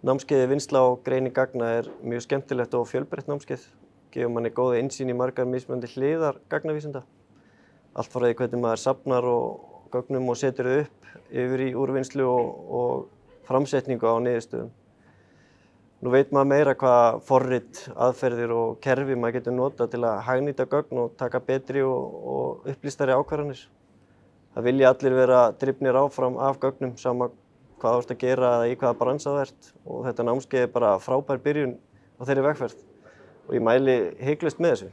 Námskeiði vinsla og greining gagna er mjög skemmtilegt og fjölbreytt námskeið. Gefur manni góða insýn í margar mismunandi hliðar gagnavísinda. Allt því hvernig maður safnar og gögnum og setur þau upp yfir í úrvinnslu og, og framsetningu á niðurstöðum. Nú veit maður meira hvað forrit, aðferðir og kerfi maður getur nota til að hagnýta gögn og taka betri og, og upplýstari ákvarðanir. Það vilja allir vera drifnir áfram af gögnum sama hvað þú ert að gera eða í hvaða bransa þú ert og þetta námskeið er bara frábær byrjun á þeirri vegferð og ég mæli hygglust með þessu.